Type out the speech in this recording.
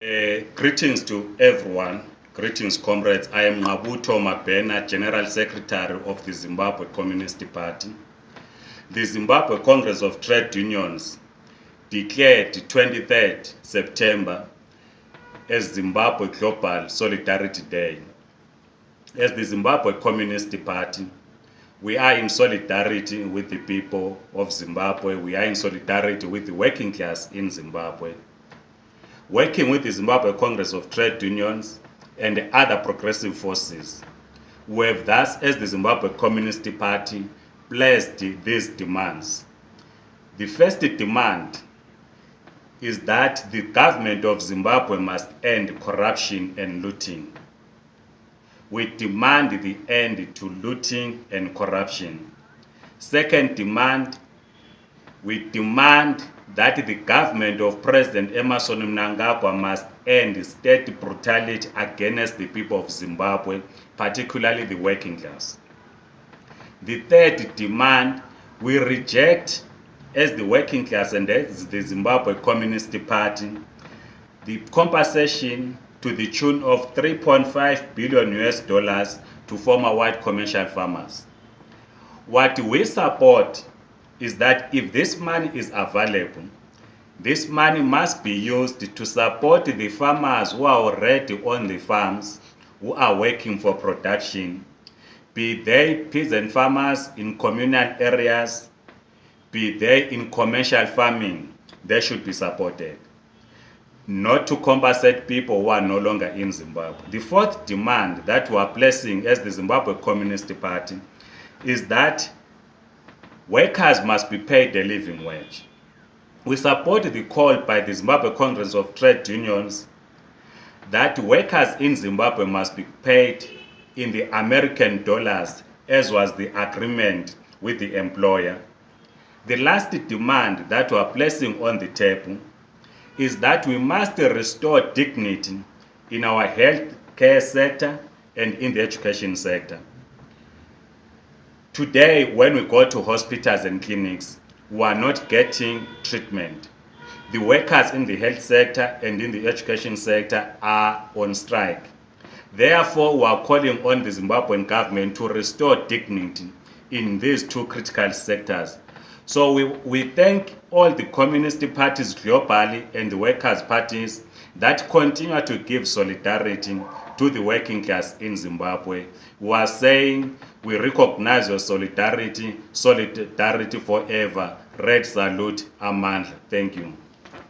Uh, greetings to everyone. Greetings, comrades. I am Ngabuto Mabena, General Secretary of the Zimbabwe Communist Party. The Zimbabwe Congress of Trade Unions declared 23rd September as Zimbabwe Global Solidarity Day. As the Zimbabwe Communist Party, we are in solidarity with the people of Zimbabwe. We are in solidarity with the working class in Zimbabwe. Working with the Zimbabwe Congress of Trade Unions and other progressive forces, we have thus, as the Zimbabwe Communist Party, placed these demands. The first demand is that the government of Zimbabwe must end corruption and looting. We demand the end to looting and corruption. Second demand, we demand that the government of President Emerson Mnangagwa must end state brutality against the people of Zimbabwe, particularly the working class. The third demand, we reject as the working class and as the Zimbabwe Communist Party, the compensation to the tune of 3.5 billion US dollars to former white commercial farmers. What we support is that if this money is available, this money must be used to support the farmers who are already on the farms, who are working for production, be they peasant farmers in communal areas, be they in commercial farming, they should be supported not to compensate people who are no longer in Zimbabwe. The fourth demand that we are placing as the Zimbabwe Communist Party is that workers must be paid a living wage. We support the call by the Zimbabwe Congress of Trade Unions that workers in Zimbabwe must be paid in the American dollars as was the agreement with the employer. The last demand that we are placing on the table is that we must restore dignity in our health care sector and in the education sector. Today, when we go to hospitals and clinics, we are not getting treatment. The workers in the health sector and in the education sector are on strike. Therefore, we are calling on the Zimbabwean government to restore dignity in these two critical sectors so we, we thank all the communist parties globally and the workers' parties that continue to give solidarity to the working class in Zimbabwe. We are saying we recognize your solidarity, solidarity forever. Red salute, Amandla. Thank you.